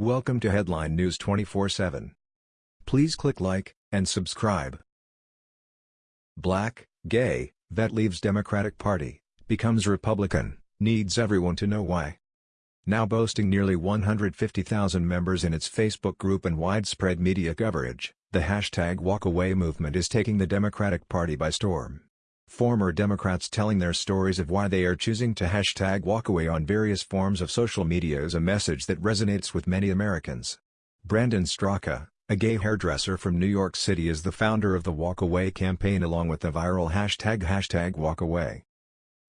Welcome to Headline News 24/7. Please click like and subscribe. Black, gay, vet leaves Democratic Party, becomes Republican, needs everyone to know why. Now boasting nearly 150,000 members in its Facebook group and widespread media coverage, the hashtag walkaway movement is taking the Democratic Party by storm. Former Democrats telling their stories of why they are choosing to hashtag walkaway on various forms of social media is a message that resonates with many Americans. Brandon Straka, a gay hairdresser from New York City is the founder of the Walkaway campaign along with the viral hashtag hashtag walkaway.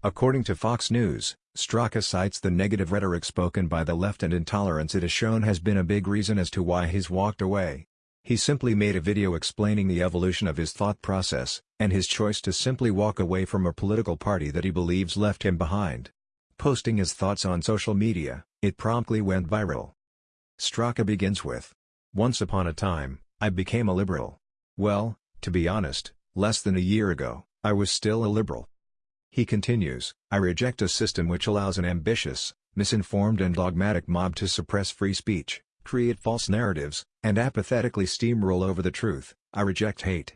According to Fox News, Straka cites the negative rhetoric spoken by the left and intolerance it has shown has been a big reason as to why he's walked away. He simply made a video explaining the evolution of his thought process, and his choice to simply walk away from a political party that he believes left him behind. Posting his thoughts on social media, it promptly went viral. Straka begins with, Once upon a time, I became a liberal. Well, to be honest, less than a year ago, I was still a liberal. He continues, I reject a system which allows an ambitious, misinformed and dogmatic mob to suppress free speech create false narratives, and apathetically steamroll over the truth, I reject hate.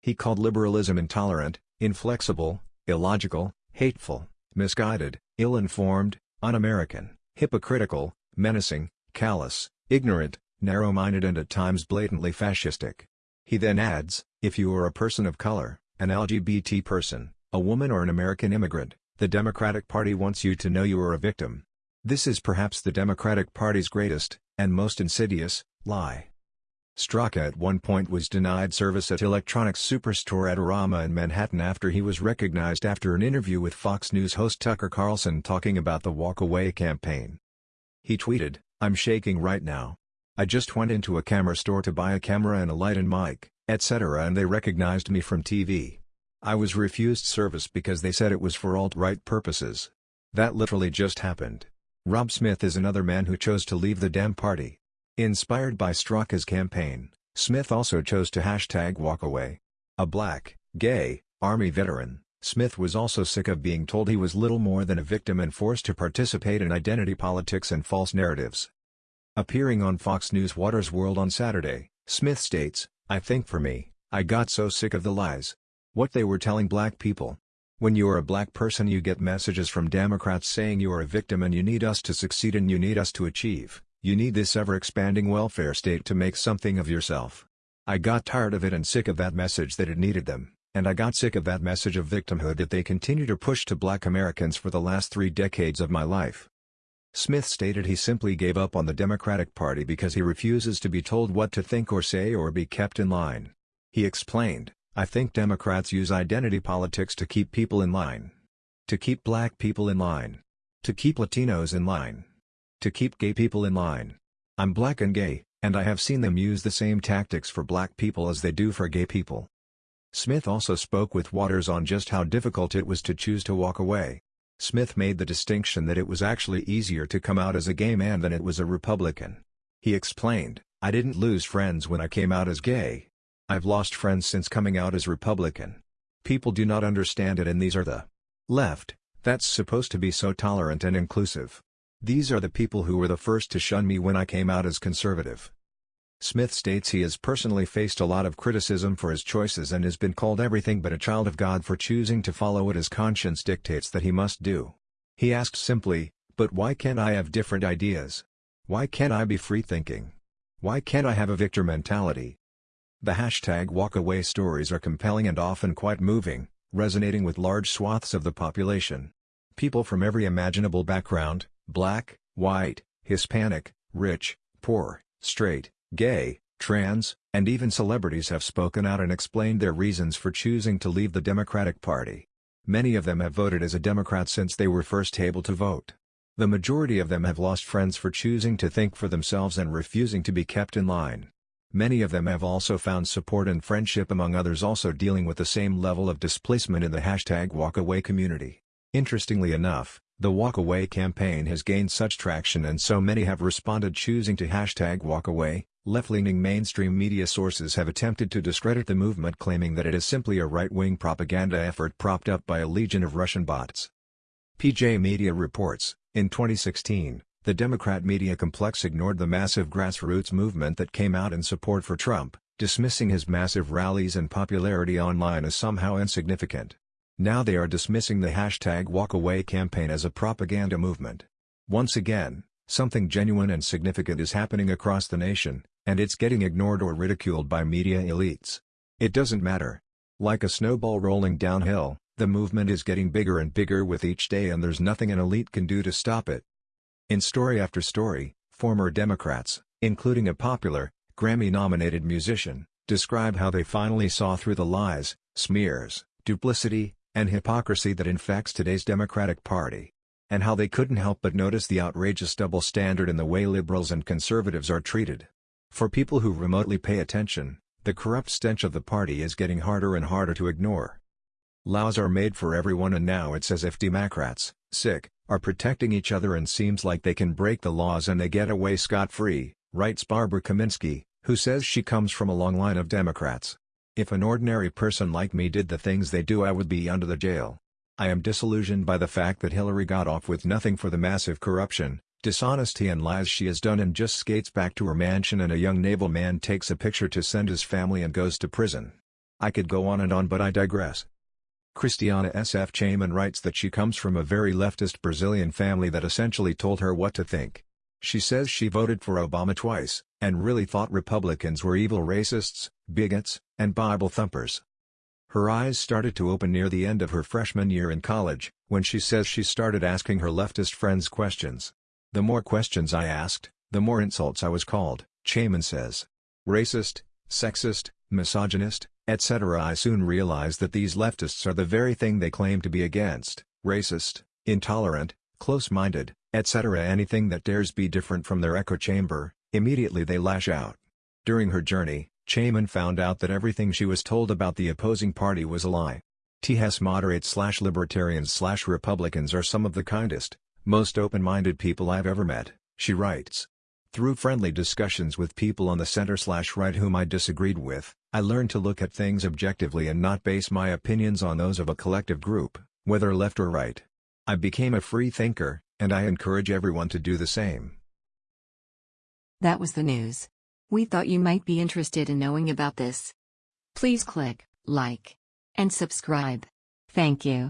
He called liberalism intolerant, inflexible, illogical, hateful, misguided, ill-informed, un-American, hypocritical, menacing, callous, ignorant, narrow-minded and at times blatantly fascistic. He then adds, if you are a person of color, an LGBT person, a woman or an American immigrant, the Democratic Party wants you to know you are a victim. This is perhaps the Democratic Party's greatest, and most insidious, lie. Straka at one point was denied service at electronics superstore Adorama in Manhattan after he was recognized after an interview with Fox News host Tucker Carlson talking about the walk-away campaign. He tweeted, I'm shaking right now. I just went into a camera store to buy a camera and a light and mic, etc. and they recognized me from TV. I was refused service because they said it was for alt-right purposes. That literally just happened. Rob Smith is another man who chose to leave the Dem Party. Inspired by Straka's campaign, Smith also chose to hashtag walkaway. A black, gay, Army veteran, Smith was also sick of being told he was little more than a victim and forced to participate in identity politics and false narratives. Appearing on Fox News Watters' World on Saturday, Smith states, I think for me, I got so sick of the lies. What they were telling black people, when you are a black person you get messages from Democrats saying you are a victim and you need us to succeed and you need us to achieve, you need this ever-expanding welfare state to make something of yourself. I got tired of it and sick of that message that it needed them, and I got sick of that message of victimhood that they continue to push to black Americans for the last three decades of my life. Smith stated he simply gave up on the Democratic Party because he refuses to be told what to think or say or be kept in line. He explained, I think Democrats use identity politics to keep people in line. To keep black people in line. To keep Latinos in line. To keep gay people in line. I'm black and gay, and I have seen them use the same tactics for black people as they do for gay people. Smith also spoke with Watters on just how difficult it was to choose to walk away. Smith made the distinction that it was actually easier to come out as a gay man than it was a Republican. He explained, I didn't lose friends when I came out as gay, I've lost friends since coming out as Republican. People do not understand it and these are the left, that's supposed to be so tolerant and inclusive. These are the people who were the first to shun me when I came out as conservative. Smith states he has personally faced a lot of criticism for his choices and has been called everything but a child of God for choosing to follow what his conscience dictates that he must do. He asks simply, but why can't I have different ideas? Why can't I be free-thinking? Why can't I have a victor mentality? The hashtag walkaway stories are compelling and often quite moving, resonating with large swaths of the population. People from every imaginable background, black, white, Hispanic, rich, poor, straight, gay, trans, and even celebrities have spoken out and explained their reasons for choosing to leave the Democratic Party. Many of them have voted as a Democrat since they were first able to vote. The majority of them have lost friends for choosing to think for themselves and refusing to be kept in line. Many of them have also found support and friendship among others also dealing with the same level of displacement in the hashtag walkaway community. Interestingly enough, the walkaway campaign has gained such traction and so many have responded choosing to hashtag walkaway, left-leaning mainstream media sources have attempted to discredit the movement claiming that it is simply a right-wing propaganda effort propped up by a legion of Russian bots. PJ Media reports, in 2016, The Democrat media complex ignored the massive grassroots movement that came out in support for Trump, dismissing his massive rallies and popularity online as somehow insignificant. Now they are dismissing the hashtag walkaway campaign as a propaganda movement. Once again, something genuine and significant is happening across the nation, and it's getting ignored or ridiculed by media elites. It doesn't matter. Like a snowball rolling downhill, the movement is getting bigger and bigger with each day and there's nothing an elite can do to stop it. In story after story, former Democrats, including a popular, Grammy-nominated musician, describe how they finally saw through the lies, smears, duplicity, and hypocrisy that infects today's Democratic Party. And how they couldn't help but notice the outrageous double standard in the way liberals and conservatives are treated. For people who remotely pay attention, the corrupt stench of the party is getting harder and harder to ignore. Laws are made for everyone and now it's as if Democrats, sick, are protecting each other and seems like they can break the laws and they get away scot-free, writes Barbara Kaminsky, who says she comes from a long line of Democrats. If an ordinary person like me did the things they do I would be under the jail. I am disillusioned by the fact that Hillary got off with nothing for the massive corruption, dishonesty and lies she has done and just skates back to her mansion and a young naval man takes a picture to send his family and goes to prison. I could go on and on but I digress. Christiana S.F. Chayman writes that she comes from a very leftist Brazilian family that essentially told her what to think. She says she voted for Obama twice, and really thought Republicans were evil racists, bigots, and Bible thumpers. Her eyes started to open near the end of her freshman year in college, when she says she started asking her leftist friends questions. The more questions I asked, the more insults I was called, Chayman says. Racist, sexist, misogynist, etc. I soon realized that these leftists are the very thing they claim to be against, racist, intolerant, close-minded, etc. Anything that dares be different from their echo chamber, immediately they lash out. During her journey, Chayman found out that everything she was told about the opposing party was a lie. TS moderates slash libertarians slash Republicans are some of the kindest, most open-minded people I've ever met, she writes. Through friendly discussions with people on the center slash right whom I disagreed with, I learned to look at things objectively and not base my opinions on those of a collective group, whether left or right. I became a free thinker, and I encourage everyone to do the same. That was the news. We thought you might be interested in knowing about this. Please click like and subscribe. Thank you.